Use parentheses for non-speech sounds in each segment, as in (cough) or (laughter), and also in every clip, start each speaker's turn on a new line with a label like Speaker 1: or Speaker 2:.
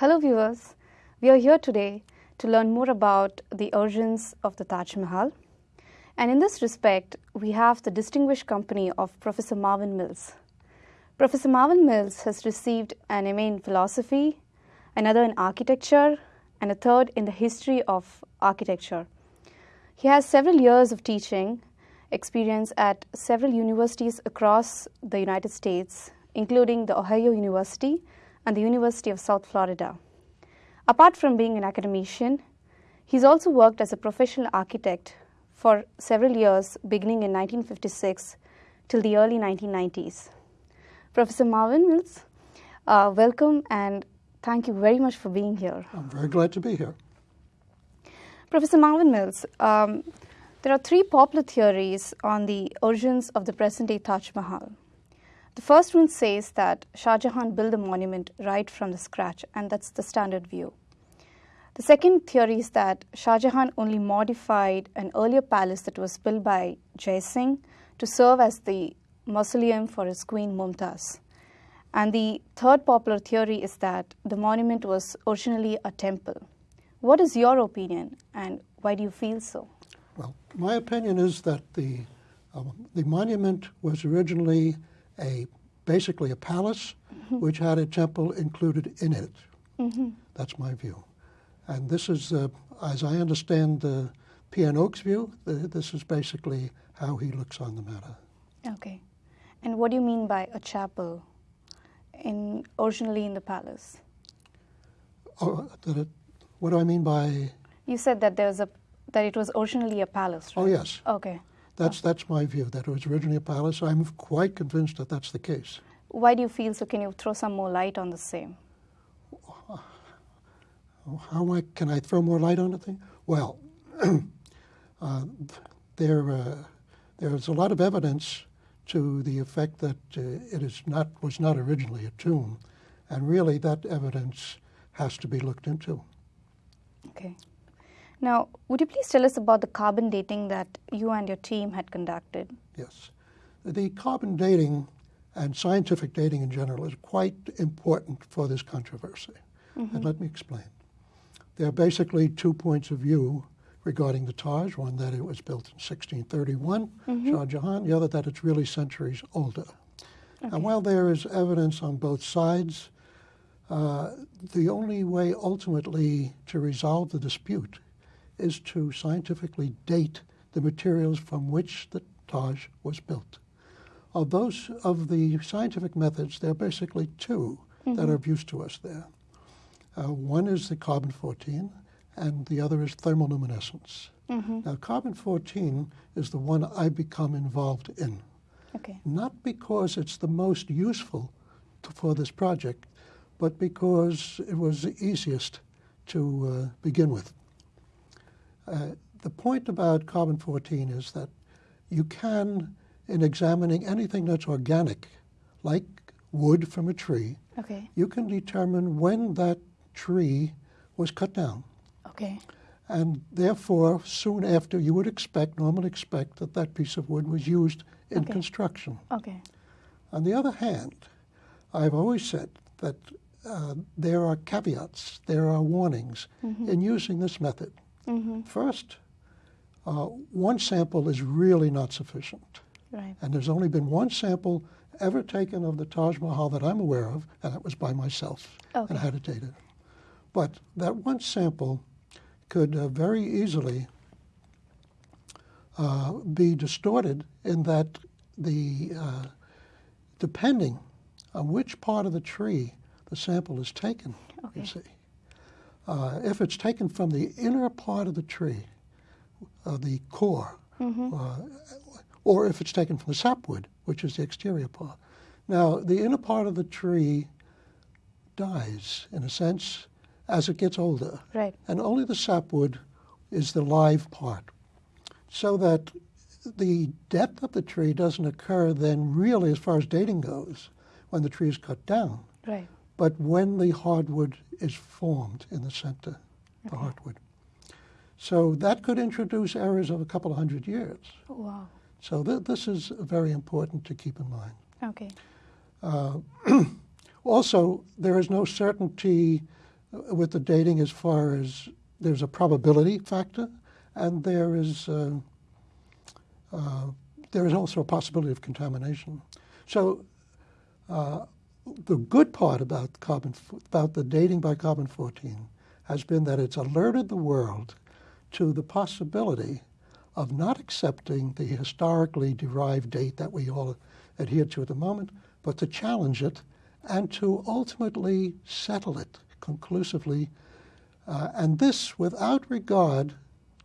Speaker 1: Hello viewers, we are here today to learn more about the origins of the Taj Mahal. And in this respect, we have the distinguished company of Professor Marvin Mills. Professor Marvin Mills has received an MA in philosophy, another in architecture, and a third in the history of architecture. He has several years of teaching experience at several universities across the United States, including the Ohio University and the University of South Florida. Apart from being an academician, he's also worked as a professional architect for several years, beginning in 1956 till the early 1990s. Professor Marvin Mills, uh, welcome and thank you very much for being here.
Speaker 2: I'm very glad to be here.
Speaker 1: Professor Marvin Mills, um, there are three popular theories on the origins of the present day Taj Mahal. The first one says that Shah Jahan built the monument right from the scratch, and that's the standard view. The second theory is that Shah Jahan only modified an earlier palace that was built by Jai Singh to serve as the mausoleum for his queen Mumtaz. And the third popular theory is that the monument was originally a temple. What is your opinion, and why do you feel so?
Speaker 2: Well, my opinion is that the, uh, the monument was originally a basically a palace mm -hmm. which had a temple included in it. Mm -hmm. That's my view. And this is, uh, as I understand the P.N. Oak's view, the, this is basically how he looks on the matter.
Speaker 1: Okay. And what do you mean by a chapel in originally in the palace?
Speaker 2: Oh, it, what do I mean by?
Speaker 1: You said that there's a that it was originally a palace, right?
Speaker 2: Oh yes.
Speaker 1: Okay.
Speaker 2: That's, that's my view, that it was originally a palace. I'm quite convinced that that's the case.
Speaker 1: Why do you feel so? Can you throw some more light on the same?
Speaker 2: How I, can I throw more light on the thing? Well, (clears throat) uh, there, uh, there's a lot of evidence to the effect that uh, it is not, was not originally a tomb. And really, that evidence has to be looked into.
Speaker 1: Okay. Now, would you please tell us about the carbon dating that you and your team had conducted?
Speaker 2: Yes. The carbon dating and scientific dating in general is quite important for this controversy. Mm -hmm. And let me explain. There are basically two points of view regarding the Taj, one that it was built in 1631, mm -hmm. Shah Jahan, the other that it's really centuries older. Okay. And while there is evidence on both sides, uh, the only way ultimately to resolve the dispute is to scientifically date the materials from which the Taj was built. Of those of the scientific methods, there are basically 2 mm -hmm. that are of use to us there. Uh, one is the carbon-14, and the other is thermoluminescence. Mm -hmm. Now, carbon-14 is the one I become involved in. Okay. Not because it's the most useful to, for this project, but because it was the easiest to uh, begin with. Uh, the point about carbon-14 is that you can, in examining anything that's organic, like wood from a tree, okay. you can determine when that tree was cut down.
Speaker 1: Okay.
Speaker 2: And therefore, soon after, you would expect, normally expect, that that piece of wood was used in okay. construction.
Speaker 1: Okay.
Speaker 2: On the other hand, I've always said that uh, there are caveats, there are warnings mm -hmm. in using this method. Mm -hmm. First, uh, one sample is really not sufficient.
Speaker 1: Right.
Speaker 2: And there's only been one sample ever taken of the Taj Mahal that I'm aware of, and that was by myself, okay. and I had it dated. But that one sample could uh, very easily uh, be distorted in that the, uh, depending on which part of the tree the sample is taken, okay. you see, uh, if it's taken from the inner part of the tree, uh, the core, mm -hmm. uh, or if it's taken from the sapwood, which is the exterior part. Now, the inner part of the tree dies, in a sense, as it gets older.
Speaker 1: Right.
Speaker 2: And only the sapwood is the live part. So that the death of the tree doesn't occur then really as far as dating goes when the tree is cut down.
Speaker 1: Right
Speaker 2: but when the hardwood is formed in the center, okay. the hardwood. So that could introduce errors of a couple of hundred years.
Speaker 1: Wow.
Speaker 2: So th this is very important to keep in mind.
Speaker 1: Okay.
Speaker 2: Uh, (clears throat) also, there is no certainty uh, with the dating as far as there's a probability factor, and there is uh, uh, there is also a possibility of contamination. So uh, the good part about carbon about the dating by carbon 14 has been that it's alerted the world to the possibility of not accepting the historically derived date that we all adhere to at the moment, but to challenge it and to ultimately settle it conclusively, uh, and this without regard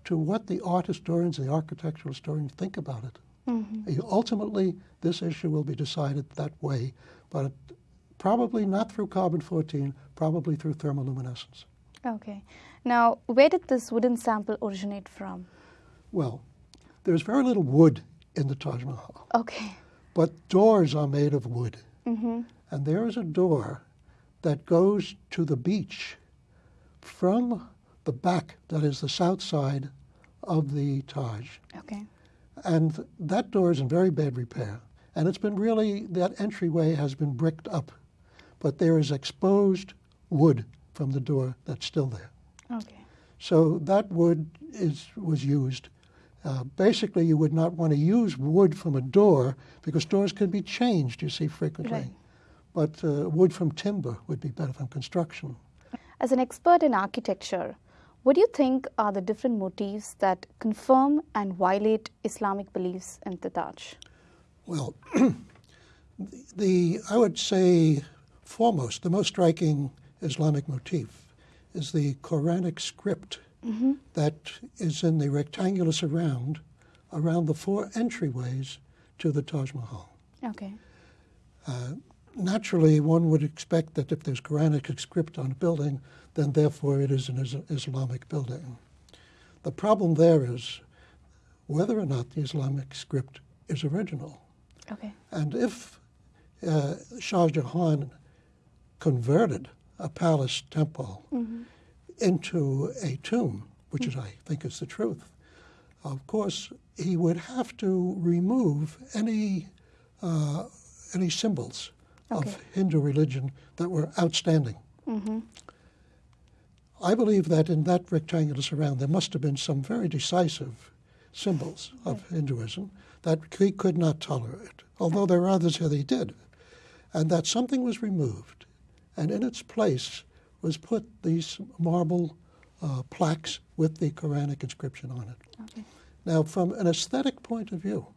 Speaker 2: to what the art historians and the architectural historians think about it. Mm-hmm. Ultimately, this issue will be decided that way, but probably not through carbon 14, probably through thermoluminescence.
Speaker 1: Okay. Now, where did this wooden sample originate from?
Speaker 2: Well, there's very little wood in the Taj Mahal.
Speaker 1: Okay.
Speaker 2: But doors are made of wood.
Speaker 1: Mm-hmm.
Speaker 2: And there is a door that goes to the beach from the back, that is the south side of the Taj.
Speaker 1: Okay.
Speaker 2: And that door is in very bad repair. And it's been really, that entryway has been bricked up. But there is exposed wood from the door that's still there.
Speaker 1: Okay.
Speaker 2: So that wood is, was used. Uh, basically, you would not want to use wood from a door because doors can be changed, you see, frequently.
Speaker 1: Right.
Speaker 2: But uh, wood from timber would be better from construction.
Speaker 1: As an expert in architecture, what do you think are the different motifs that confirm and violate Islamic beliefs in (clears throat) the Taj?
Speaker 2: Well, the I would say foremost, the most striking Islamic motif is the Quranic script
Speaker 1: mm-hmm.
Speaker 2: that is in the rectangular surround around the four entryways to the Taj Mahal.
Speaker 1: Okay.
Speaker 2: Uh, naturally, one would expect that if there's Quranic script on a building, then therefore it is an Islamic building. The problem there is whether or not the Islamic script is original.
Speaker 1: Okay.
Speaker 2: And if uh, Shah Jahan converted a palace temple
Speaker 1: mm-hmm.
Speaker 2: into a tomb, which is, I think, is the truth, of course, he would have to remove any uh, any symbols
Speaker 1: okay.
Speaker 2: of Hindu religion that were outstanding.
Speaker 1: Mm-hmm.
Speaker 2: I believe that in that rectangular surround there must have been some very decisive symbols of Hinduism that he could not tolerate, although there are others that he did, and that something was removed, and in its place was put these marble uh, plaques with the Quranic inscription on it.
Speaker 1: Okay.
Speaker 2: Now, from an aesthetic point of view,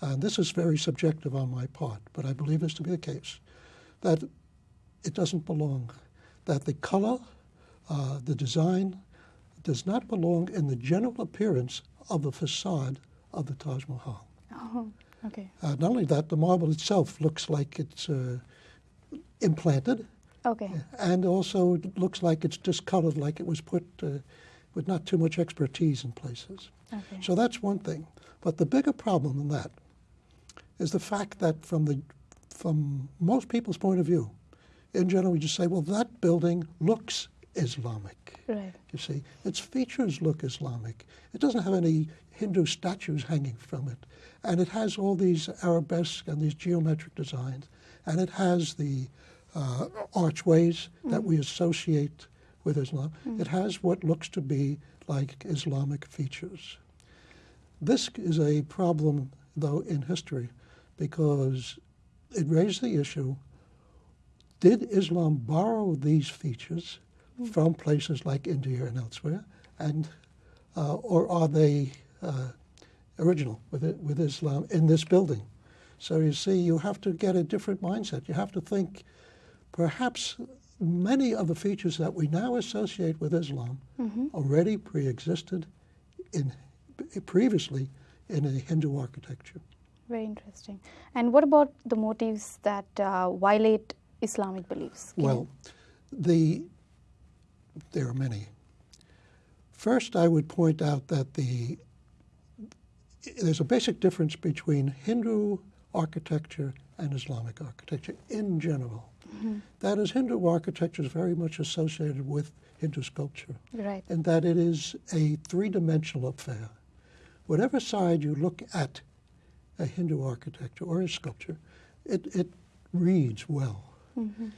Speaker 2: and this is very subjective on my part, but I believe this to be the case, that it doesn't belong, that the color uh, the design does not belong in the general appearance of the facade of the Taj Mahal.
Speaker 1: Oh, okay.
Speaker 2: Uh, not only that, the marble itself looks like it's uh, implanted.
Speaker 1: Okay.
Speaker 2: And also it looks like it's discolored, like it was put uh, with not too much expertise in places.
Speaker 1: Okay.
Speaker 2: So that's one thing. But the bigger problem than that is the fact that from the from most people's point of view, in general, we just say, well, that building looks Islamic.
Speaker 1: Right.
Speaker 2: You see, its features look Islamic. It doesn't have any Hindu statues hanging from it, and it has all these arabesque and these geometric designs, and it has the uh, archways mm. that we associate with Islam. Mm. It has what looks to be like Islamic features. This is a problem, though, in history, because it raised the issue did Islam borrow these features from places like India and elsewhere, and uh, or are they uh, original with it, with Islam in this building? So you see, you have to get a different mindset. You have to think, perhaps many of the features that we now associate with Islam
Speaker 1: mm-hmm.
Speaker 2: already pre-existed in previously in a Hindu architecture.
Speaker 1: Very interesting. And what about the motives that uh, violate Islamic beliefs?
Speaker 2: Can well, the there are many. First, I would point out that the there's a basic difference between Hindu architecture and Islamic architecture in general.
Speaker 1: Mm-hmm.
Speaker 2: That is, Hindu architecture is very much associated with Hindu sculpture,
Speaker 1: right.
Speaker 2: and that it is a three-dimensional affair. Whatever side you look at a Hindu architecture or a sculpture, it, it reads well.
Speaker 1: Mm-hmm.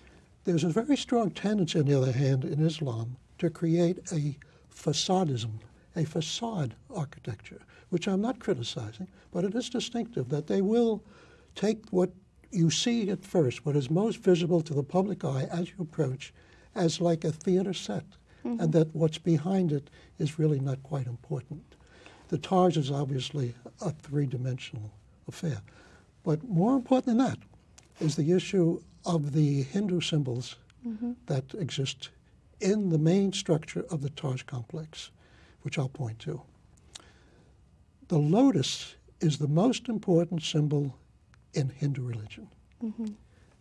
Speaker 2: There's a very strong tendency, on the other hand, in Islam to create a facadism, a facade architecture, which I'm not criticizing, but it is distinctive that they will take what you see at first, what is most visible to the public eye as you approach, as like a theater set, mm-hmm. and that what's behind it is really not quite important. The Taj is obviously a three dimensional affair. But more important than that is the issue of the Hindu symbols mm-hmm. that exist in the main structure of the Taj complex, which I'll point to. The lotus is the most important symbol in Hindu religion. Mm-hmm.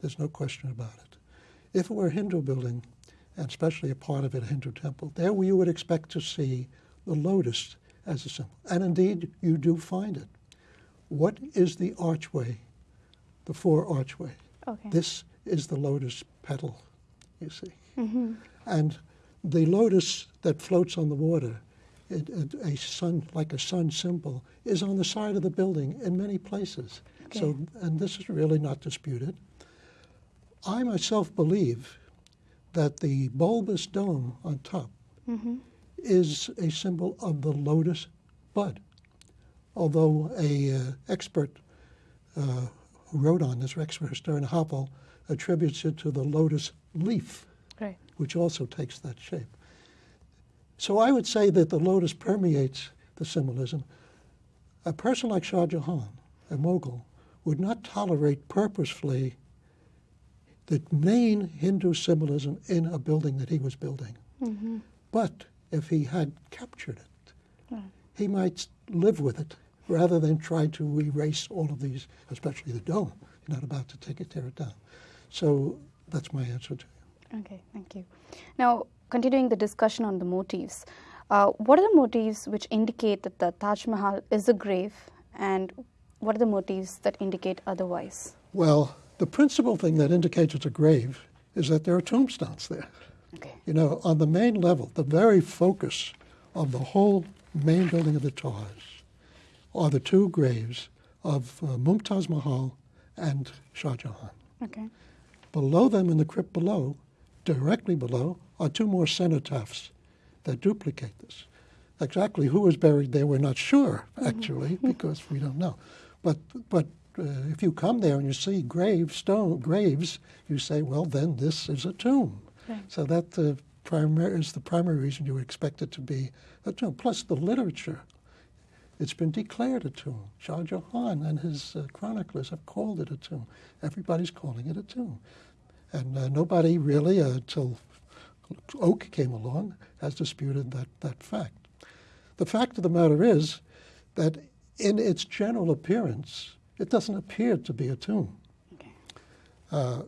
Speaker 2: There's no question about it. If it were a Hindu building, and especially a part of it a Hindu temple, there you would expect to see the lotus as a symbol. And indeed, you do find it. What is the archway, the four archway?
Speaker 1: Okay.
Speaker 2: This is the lotus petal, you see. Mm-hmm. And the lotus that floats on the water, it, it, a sun, like a sun symbol, is on the side of the building in many places. Okay. So, and this is really not disputed. I myself believe that the bulbous dome on top mm-hmm. is a symbol of the lotus bud. Although a uh, expert uh, who wrote on this, expert historian Havell, attributes it to the lotus leaf,
Speaker 1: right.
Speaker 2: which also takes that shape. So I would say that the lotus permeates the symbolism. A person like Shah Jahan, a mogul, would not tolerate purposefully the main Hindu symbolism in a building that he was building. Mm-hmm. But if he had captured it, right. he might live with it rather than try to erase all of these, especially the dome. You're not about to take it, tear it down. So that's my answer to
Speaker 1: you. Okay, thank you. Now, continuing the discussion on the motifs, uh, what are the motifs which indicate that the Taj Mahal is a grave, and what are the motifs that indicate otherwise?
Speaker 2: Well, the principal thing that indicates it's a grave is that there are tombstones there.
Speaker 1: Okay.
Speaker 2: You know, on the main level, the very focus of the whole main building of the Taj are the two graves of uh, Mumtaz Mahal and Shah Jahan.
Speaker 1: Okay.
Speaker 2: Below them in the crypt below, directly below, are two more cenotaphs that duplicate this. Exactly who was buried there, we're not sure, mm-hmm. actually, because we don't know. But, but uh, if you come there and you see grave stone graves, you say, well, then this is a tomb. Right. So that uh, primary, is the primary reason you would expect it to be a tomb. Plus the literature. It's been declared a tomb. Shah Jahan and his uh, chroniclers have called it a tomb. Everybody's calling it a tomb. And uh, nobody really, until uh, Oak came along, has disputed that, that fact. The fact of the matter is that in its general appearance, it doesn't appear to be a tomb. Okay. Uh,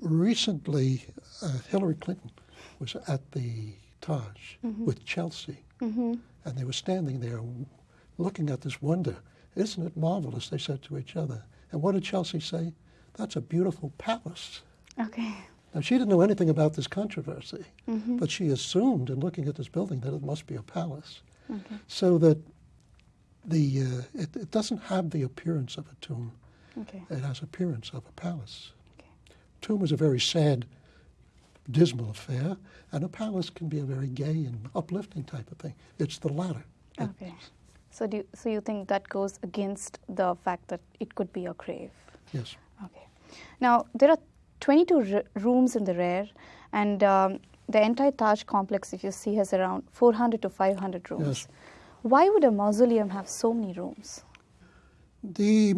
Speaker 2: recently, uh, Hillary Clinton was at the Taj mm-hmm. with Chelsea, mm-hmm. and they were standing there looking at this wonder. Isn't it marvelous? They said to each other. And what did Chelsea say? That's a beautiful palace.
Speaker 1: Okay.
Speaker 2: Now, she didn't know anything about this controversy, mm-hmm. but she assumed in looking at this building that it must be a palace. Okay. So that the uh, it, it, doesn't have the appearance of a tomb.
Speaker 1: Okay.
Speaker 2: It has appearance of a palace. Okay. Tomb is a very sad, dismal affair, and a palace can be a very gay and uplifting type of thing. It's the latter.
Speaker 1: Okay. so do you, so you think that goes against the fact that it could be a grave?
Speaker 2: Yes.
Speaker 1: Okay. Now there are 22 rooms in the rear, and um, the entire Taj complex, if you see, has around 400 to 500 rooms.
Speaker 2: Yes.
Speaker 1: Why would a mausoleum have so many rooms?
Speaker 2: The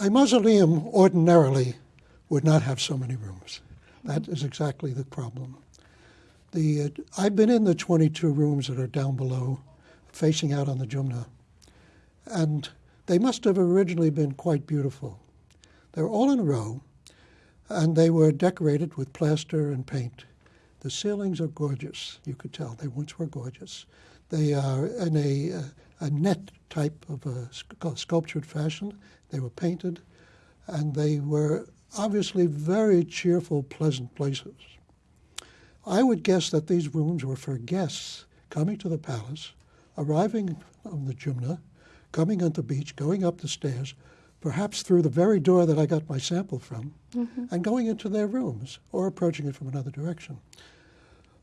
Speaker 2: a mausoleum ordinarily would not have so many rooms. That is exactly the problem. The, uh, I've been in the 22 rooms that are down below, facing out on the Jumna, and they must have originally been quite beautiful. They're all in a row, and they were decorated with plaster and paint. The ceilings are gorgeous, you could tell. They once were gorgeous. They are in a, a net type of a sculptured fashion. They were painted, and they were obviously very cheerful, pleasant places. I would guess that these rooms were for guests coming to the palace, arriving on the Jumna, coming on the beach, going up the stairs, perhaps through the very door that I got my sample from, and going into their rooms or approaching it from another direction.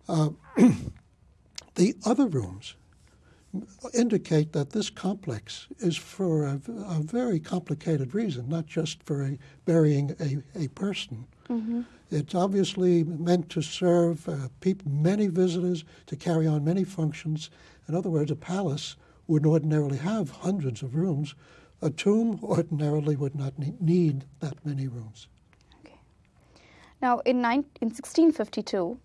Speaker 2: Uh, (clears throat) the other rooms indicate that this complex is for a, a very complicated reason, not just for a, burying a, a person. It's obviously meant to serve uh, many visitors, to carry on many functions. In other words, a palace would ordinarily have hundreds of rooms. A tomb ordinarily would not need that many rooms.
Speaker 1: Okay. Now, in, in 1652,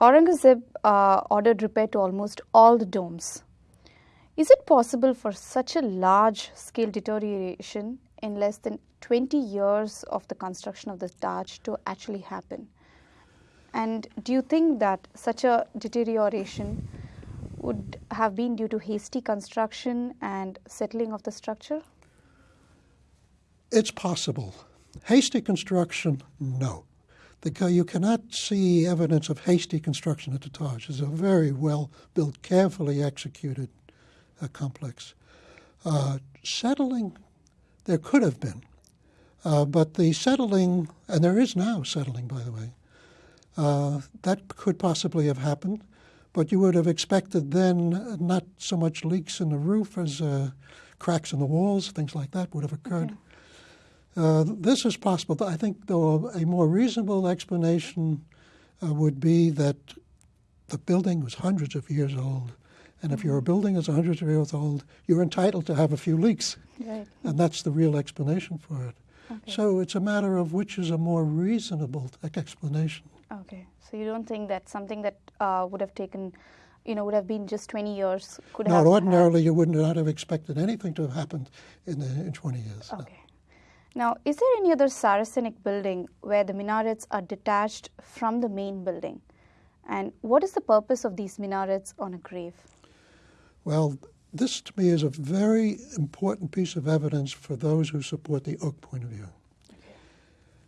Speaker 1: Aurangzeb uh, ordered repair to almost all the domes. Is it possible for such a large scale deterioration in less than 20 years of the construction of the Taj to actually happen? And do you think that such a deterioration would have been due to hasty construction and settling of the structure?
Speaker 2: It's possible. Hasty construction, no. You cannot see evidence of hasty construction at the Taj. It's a very well built, carefully executed uh, complex. Uh, settling, there could have been, uh, but the settling, and there is now settling, by the way, uh, that could possibly have happened, but you would have expected then not so much leaks in the roof as uh, cracks in the walls, things like that would have occurred. Okay. Uh, this is possible. I think, though, a more reasonable explanation uh, would be that the building was hundreds of years old. And if your building is hundreds of years old, you're entitled to have a few leaks.
Speaker 1: Right.
Speaker 2: And that's the real explanation for it.
Speaker 1: Okay.
Speaker 2: So it's a matter of which is a more reasonable explanation.
Speaker 1: Okay. So you don't think that something that uh, would have taken, you know, would have been just 20 years could
Speaker 2: no,
Speaker 1: have.
Speaker 2: ordinarily you would not have expected anything to have happened in, the, in 20 years.
Speaker 1: Okay. Now, is there any other Saracenic building where the minarets are detached from the main building? And what is the purpose of these minarets on a grave?
Speaker 2: Well, this to me is a very important piece of evidence for those who support the Oak point of view.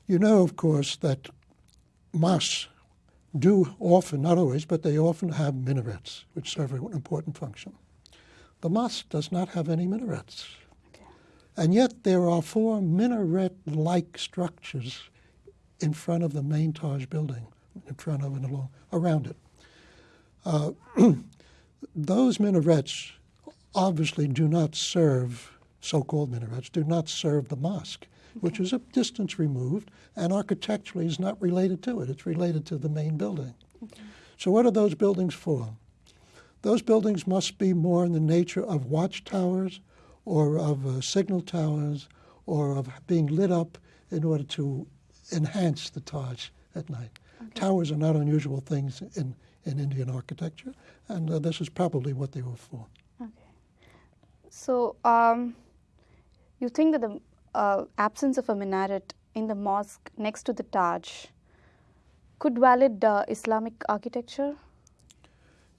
Speaker 2: You know, of course, that mosques do often, not always, but they often have minarets, which serve an important function. The mosque does not have any minarets. And yet there are four minaret-like structures in front of the main Taj building, in front of and along, around it. Uh, (clears throat) those minarets obviously do not serve, so-called minarets, do not serve the mosque, okay. which is a distance removed and architecturally is not related to it. It's related to the main building. Okay. So what are those buildings for? Those buildings must be more in the nature of watchtowers or of uh, signal towers or of being lit up in order to enhance the Taj at night. Okay. Towers are not unusual things in, in Indian architecture, and uh, this is probably what they were for.
Speaker 1: Okay. So, um, you think that the uh, absence of a minaret in the mosque next to the Taj could valid uh, Islamic architecture?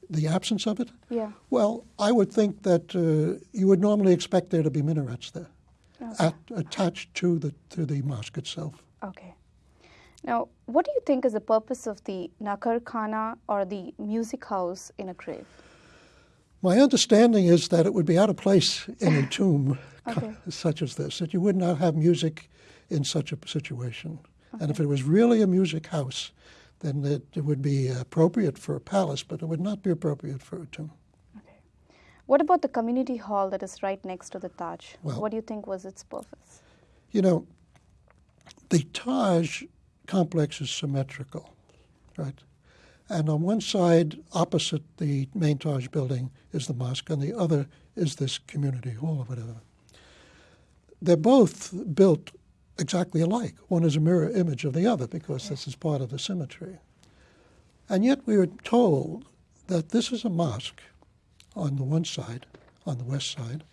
Speaker 2: The absence of it?
Speaker 1: Yeah.
Speaker 2: Well, I would think that uh, you would normally expect there to be minarets there,
Speaker 1: okay.
Speaker 2: at, attached to the to the mosque itself.
Speaker 1: Okay. Now, what do you think is the purpose of the Nakar Khana or the music house in a grave?
Speaker 2: My understanding is that it would be out of place in a (laughs) tomb
Speaker 1: okay. (laughs)
Speaker 2: such as this, that you would not have music in such a situation. Okay. And if it was really a music house, then it, it, would be appropriate for a palace, but it would not be appropriate for a tomb.
Speaker 1: Okay. What about the community hall that is right next to the Taj?
Speaker 2: Well,
Speaker 1: what do you think was its purpose?
Speaker 2: You know, the Taj complex is symmetrical, right? And on one side, opposite the main Taj building, is the mosque, and the other is this community hall or whatever. They're both built exactly alike. One is a mirror image of the other because this is part of the symmetry. And yet we are told that this is a mosque on the one side, on the west side,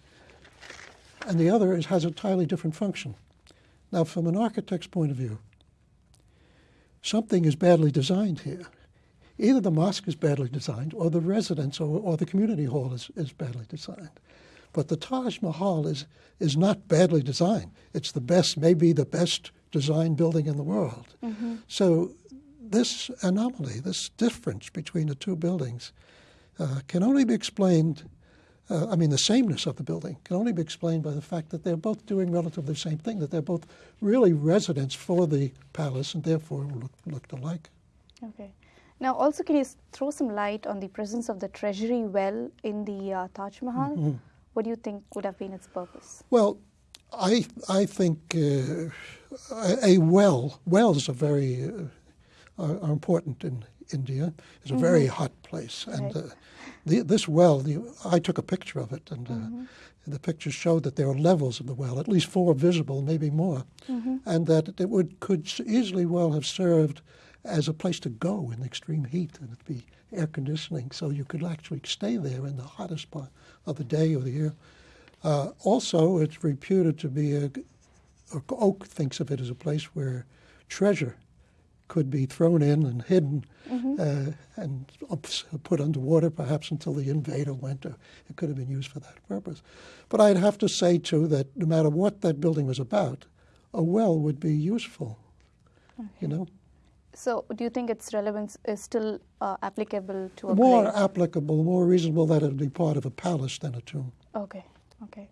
Speaker 2: and the other is, has a entirely different function. Now, from an architect's point of view, something is badly designed here. Either the mosque is badly designed, or the residence or, or the community hall is, is badly designed. But the Taj Mahal is, is not badly designed. It's the best, maybe the best designed building in the world.
Speaker 1: Mm-hmm.
Speaker 2: So this anomaly, this difference between the two buildings, uh, can only be explained uh, I mean, the sameness of the building can only be explained by the fact that they're both doing relatively the same thing, that they're both really residents for the palace and therefore look, looked alike.
Speaker 1: Okay. Now, also, can you throw some light on the presence of the treasury well in the uh, Taj Mahal? Mm -hmm. What do you think would have been its purpose?
Speaker 2: Well, I I think uh, a well wells are very uh, are, are, important in India. It's a mm -hmm. very hot place, and right. Uh, the, this well, the, I took a picture of it, and mm -hmm. the pictures showed that there are levels of the well, at least four visible, maybe more, mm-hmm. and that it would could easily well have served as a place to go in extreme heat and it'd be air conditioning, so you could actually stay there in the hottest part of the day or the year. Uh, also, it's reputed to be a, Oak thinks of it as a place where treasure could be thrown in and hidden mm-hmm. uh, and put underwater, perhaps until the invader went. Or it could have been used for that purpose. But I'd have to say too that no matter what that building was about, a well would be useful. Okay. You know.
Speaker 1: So, do you think its relevance is still uh, applicable to a
Speaker 2: more
Speaker 1: grave?
Speaker 2: applicable, more reasonable that it would be part of a palace than a tomb?
Speaker 1: Okay, okay.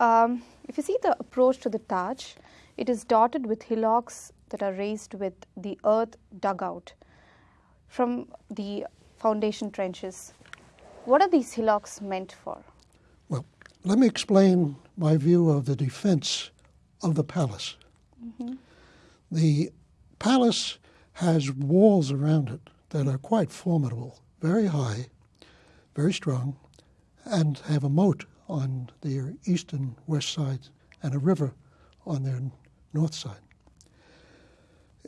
Speaker 1: Um, if you see the approach to the Taj, it is dotted with hillocks that are raised with the earth dug out from the foundation trenches. What are these hillocks meant for?
Speaker 2: Well, let me explain my view of the defense of the palace. Mm -hmm. The palace has walls around it that are quite formidable, very high, very strong, and have a moat on their east and west sides and a river on their north side.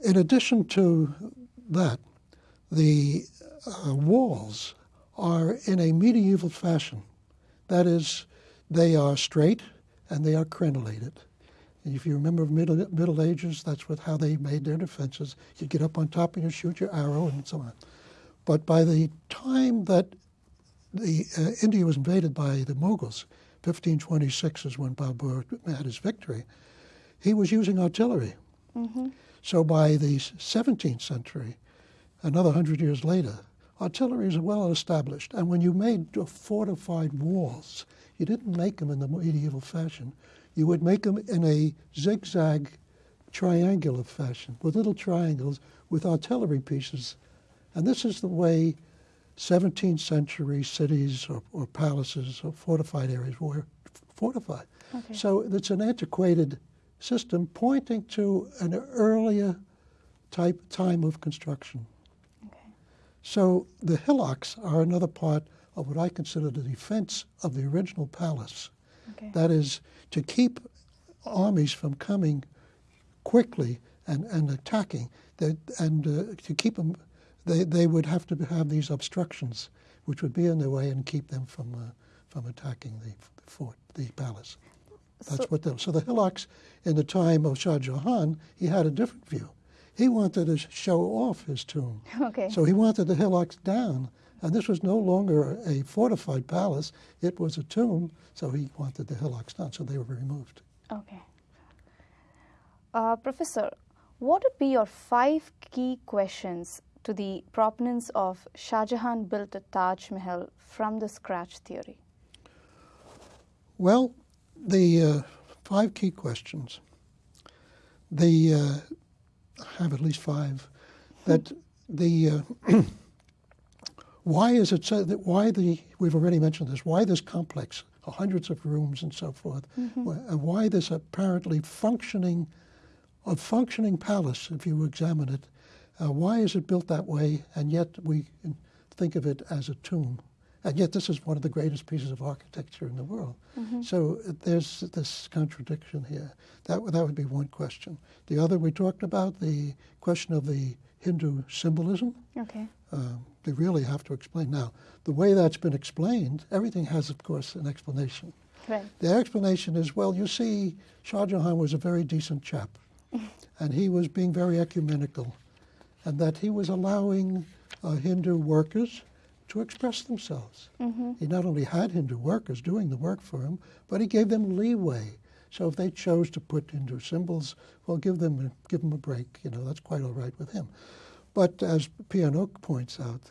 Speaker 2: In addition to that, the uh, walls are in a medieval fashion. That is, they are straight and they are crenellated. If you remember Middle, Middle Ages, that's what how they made their defenses. You get up on top and you shoot your arrow and so on. But by the time that the uh, India was invaded by the Mughals, 1526 is when Babur had his victory. He was using artillery. Mm-hmm. So by the 17th century, another hundred years later, artillery is well established. And when you made fortified walls, you didn't make them in the medieval fashion you would make them in a zigzag triangular fashion with little triangles with artillery pieces. And this is the way 17th century cities or, or palaces or fortified areas were fortified. Okay. So it's an antiquated system pointing to an earlier type time of construction. Okay. So the hillocks are another part of what I consider the defense of the original palace. Okay. That is to keep armies from coming quickly and, and attacking. That, and uh, to keep them, they, they would have to have these obstructions, which would be in their way and keep them from, uh, from attacking the, the, fort, the palace. That's so, what they, so the hillocks in the time of Shah Jahan, he had a different view. He wanted to show off his tomb. (laughs)
Speaker 1: Okay.
Speaker 2: So he wanted the hillocks down and this was no longer a fortified palace, it was a tomb, so he wanted the hillocks done, so they were removed.
Speaker 1: Okay. Uh, Professor, what would be your five key questions to the proponents of Shah Jahan built a Taj Mahal from the scratch theory?
Speaker 2: Well, the uh, five key questions, they uh, have at least five, that (laughs) the uh, (clears throat) Why is it so that why the we've already mentioned this? Why this complex, hundreds of rooms and so forth, mm-hmm. and why this apparently functioning, a functioning palace, if you examine it, uh, why is it built that way? And yet we think of it as a tomb, and yet this is one of the greatest pieces of architecture in the world. Mm-hmm. So uh, there's this contradiction here. That that would be one question. The other we talked about the question of the Hindu symbolism.
Speaker 1: Okay.
Speaker 2: Um, they really have to explain. Now, the way that's been explained, everything has, of course, an explanation.
Speaker 1: Right.
Speaker 2: The explanation is, well, you see, Shah Jahan was a very decent chap, (laughs) and he was being very ecumenical, and that he was allowing uh, Hindu workers to express themselves. Mm-hmm. He not only had Hindu workers doing the work for him, but he gave them leeway. So if they chose to put Hindu symbols, well, give them give them a break. You know, that's quite all right with him. But as P.N. Oak points out,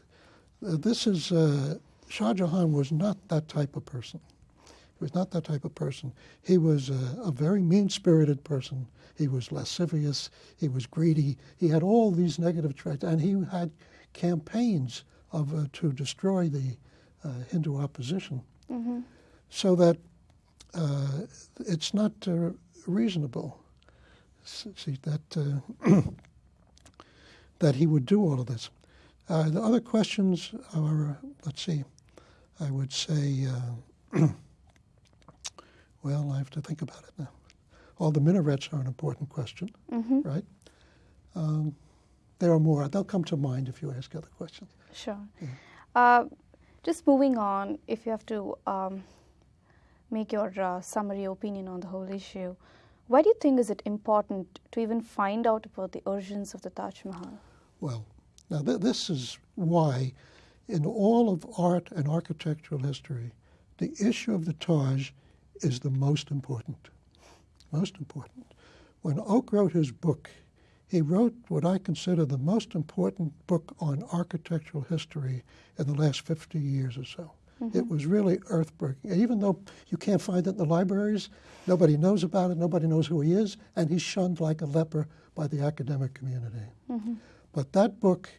Speaker 2: uh, this is uh, Shah Jahan was not that type of person. He was not that type of person. He was a, a very mean spirited person. He was lascivious. He was greedy. He had all these negative traits, and he had campaigns of uh, to destroy the uh, Hindu opposition,
Speaker 1: Mm-hmm.
Speaker 2: so that uh, it's not uh, reasonable. See that uh, (clears throat) that he would do all of this. Uh, the other questions are, let's see, I would say, uh, (clears throat) well, I have to think about it now. All the minarets are an important question,
Speaker 1: Mm-hmm.
Speaker 2: right? Um, there are more. They'll come to mind if you ask other questions.
Speaker 1: Sure.
Speaker 2: Yeah.
Speaker 1: Uh, just moving on, if you have to um, make your uh, summary opinion on the whole issue, why do you think is it important to even find out about the origins of the Taj Mahal?
Speaker 2: Well, now th- this is why, in all of art and architectural history, the issue of the Taj is the most important. Most important. When Oak wrote his book, he wrote what I consider the most important book on architectural history in the last 50 years or so. Mm-hmm. It was really earthbreaking. Even though you can't find it in the libraries, nobody knows about it, nobody knows who he is, and he's shunned like a leper by the academic community. Mm-hmm. But that book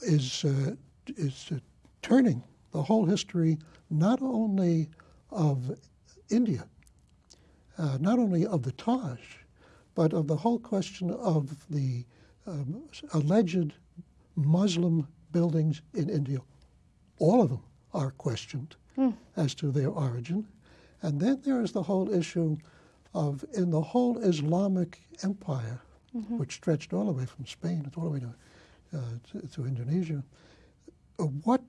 Speaker 2: is uh, is uh, turning the whole history not only of India, uh, not only of the Taj, but of the whole question of the um, alleged Muslim buildings in India. All of them are questioned as to their origin. And then there is the whole issue of, in the whole Islamic empire, which stretched all the way from Spain all the way to, uh, to, to Indonesia, uh, what,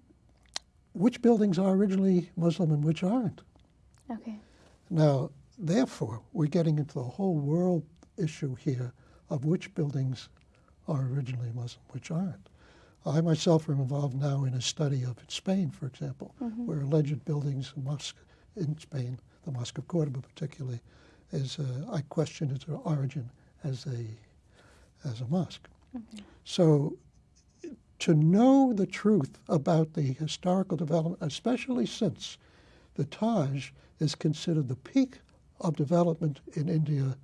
Speaker 2: which buildings are originally Muslim and which aren't?
Speaker 1: Okay.
Speaker 2: Now, therefore, we're getting into the whole world issue here of which buildings are originally Muslim, which aren't. I myself am involved now in a study of Spain, for example, where alleged buildings, mosque in Spain, the Mosque of Cordoba particularly, is uh, I question its origin as a as a mosque. So to know the truth about the historical development, especially since the Taj is considered the peak of development in India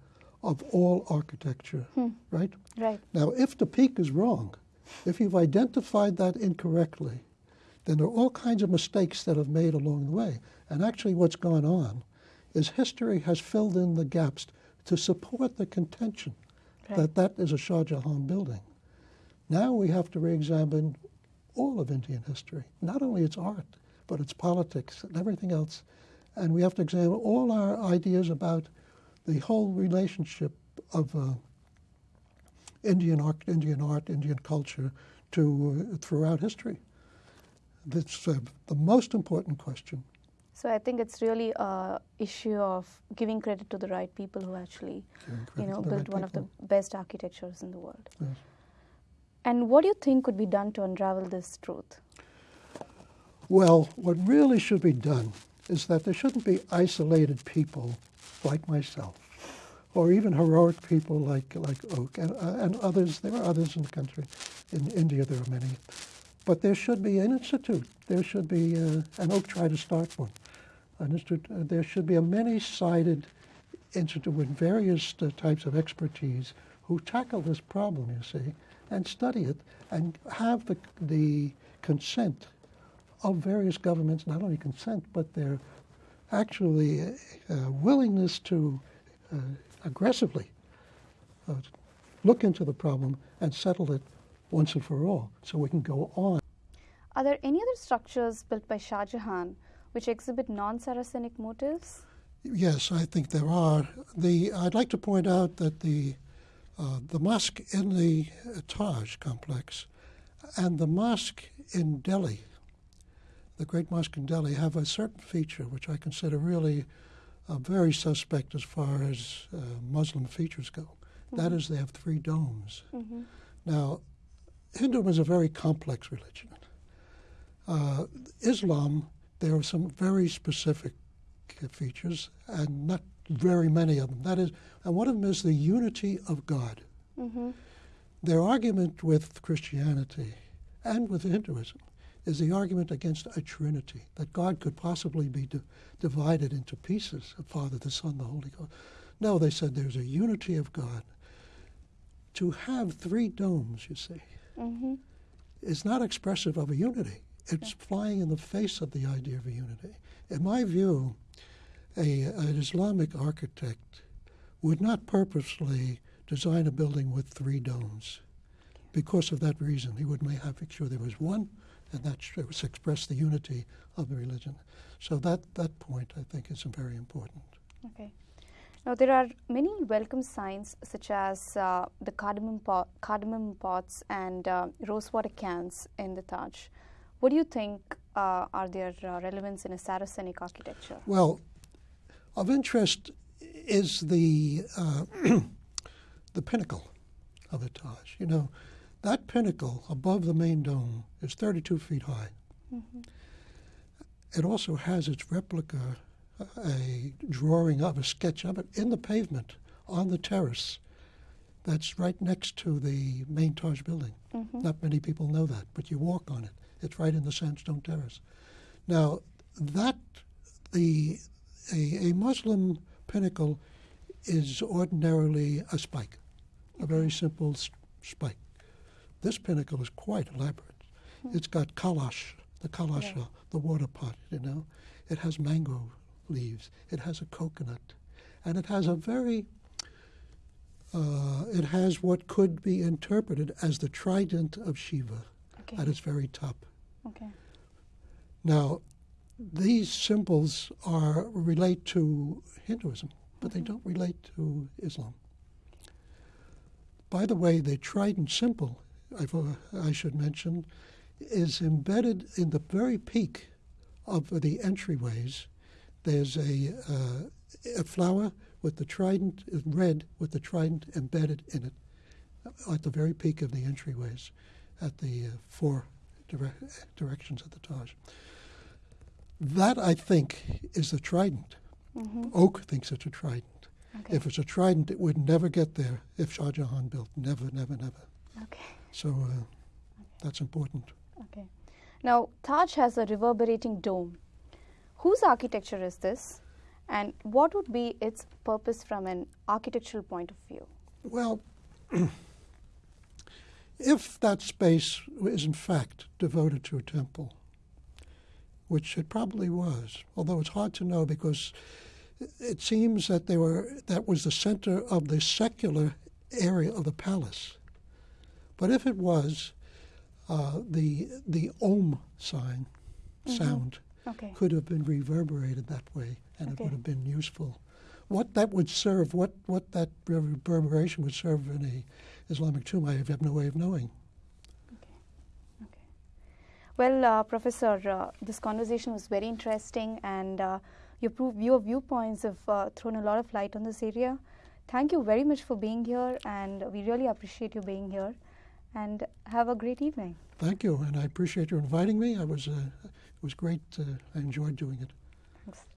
Speaker 2: of all architecture, hmm. right?
Speaker 1: Right.
Speaker 2: Now, if the peak is wrong, if you've identified that incorrectly, then there are all kinds of mistakes that have made along the way. And actually, what's gone on is history has filled in the gaps to support the contention
Speaker 1: Right.
Speaker 2: that that is a Shah Jahan building. Now we have to re-examine all of Indian history, not only its art, but its politics and everything else. And we have to examine all our ideas about the whole relationship of uh, Indian art, Indian art, Indian culture to uh, throughout history. That's uh, the most important question.
Speaker 1: So I think it's really a issue of giving credit to the right people who actually, you know, built
Speaker 2: right
Speaker 1: one of the best architectures in the world.
Speaker 2: Yes.
Speaker 1: And what do you think could be done to unravel this truth?
Speaker 2: Well, what really should be done is that there shouldn't be isolated people like myself, or even heroic people like like Oak and, uh, and others. There are others in the country. In India, there are many. But there should be an institute. There should be, uh, and Oak tried to start one. Uh, there should be a many-sided institute with various uh, types of expertise who tackle this problem. You see, and study it, and have the the consent of various governments, not only consent, but their actually uh, willingness to uh, aggressively uh, look into the problem and settle it once and for all so we can go on.
Speaker 1: Are there any other structures built by Shah Jahan which exhibit non-Saracenic motives?
Speaker 2: Yes, I think there are. The I'd like to point out that the uh, the mosque in the Taj complex and the mosque in Delhi, the Great Mosque in Delhi, have a certain feature which I consider really uh, very suspect as far as uh, Muslim features go. That is, they have three domes.
Speaker 1: Mm-hmm.
Speaker 2: Now, Hinduism is a very complex religion. Uh, Islam, there are some very specific features, and not very many of them. That is, and one of them is the unity of God.
Speaker 1: Mm-hmm.
Speaker 2: Their argument with Christianity and with Hinduism is the argument against a Trinity, that God could possibly be di- divided into pieces, the Father, the Son, the Holy Ghost. No, they said there's a unity of God. To have three domes, you see,
Speaker 1: Mm-hmm.
Speaker 2: is not expressive of a unity. It's flying in the face of the idea of a unity. In my view, a, an Islamic architect would not purposely design a building with three domes. Because of that reason, he would make sure there was one, and that was express the unity of the religion. So that, that point, I think, is very important.
Speaker 1: Okay. Now, there are many welcome signs such as uh, the cardamom, pot, cardamom pots and uh, rosewater cans in the Taj. What do you think uh, are their uh, relevance in a Saracenic architecture?
Speaker 2: Well, of interest is the uh, (clears throat) the pinnacle of the Taj. You know, that pinnacle above the main dome is 32 feet high. It also has its replica, a drawing of a sketch of it in the pavement on the terrace. That's right next to the main Taj building. Not many people know that, but you walk on it. It's right in the sandstone terrace. Now, that the a, a Muslim pinnacle is ordinarily a spike, a very simple s- spike. This pinnacle is quite elaborate. It's got kalash, the kalasha,
Speaker 1: Yeah.
Speaker 2: uh, the water pot, you know. It has mango leaves. It has a coconut, and it has a very. Uh, it has what could be interpreted as the trident of Shiva
Speaker 1: Okay.
Speaker 2: at its very top.
Speaker 1: Okay.
Speaker 2: Now, these symbols are relate to Hinduism, but they don't relate to Islam. By the way, the trident symbol, I've, uh, I should mention, is embedded in the very peak of the entryways. There's a, uh, a flower with the trident, red with the trident embedded in it, at the very peak of the entryways, at the uh, four dire- directions of the Taj. That, I think, is the trident. Oak thinks it's a trident.
Speaker 1: Okay.
Speaker 2: If it's a trident, it would never get there if Shah Jahan built. Never, never, never.
Speaker 1: Okay.
Speaker 2: So uh, that's important.
Speaker 1: Okay. Now, Taj has a reverberating dome. Whose architecture is this? And what would be its purpose from an architectural point of view?
Speaker 2: Well, (clears throat) if that space is in fact devoted to a temple, which it probably was, although it's hard to know because it seems that they were that was the center of the secular area of the palace. But if it was, uh, the the Om sign sound
Speaker 1: Okay.
Speaker 2: could have been reverberated that way, and it would have been useful. What that would serve, what, what that reverberation would serve in a Islamic tomb, I have no way of knowing.
Speaker 1: Okay. Well, uh, Professor, uh, this conversation was very interesting, and uh, your, your viewpoints have uh, thrown a lot of light on this area. Thank you very much for being here, and we really appreciate you being here. And have a great evening.
Speaker 2: Thank you, and I appreciate you inviting me. I was, uh, it was great. Uh, I enjoyed doing it.
Speaker 1: Thanks.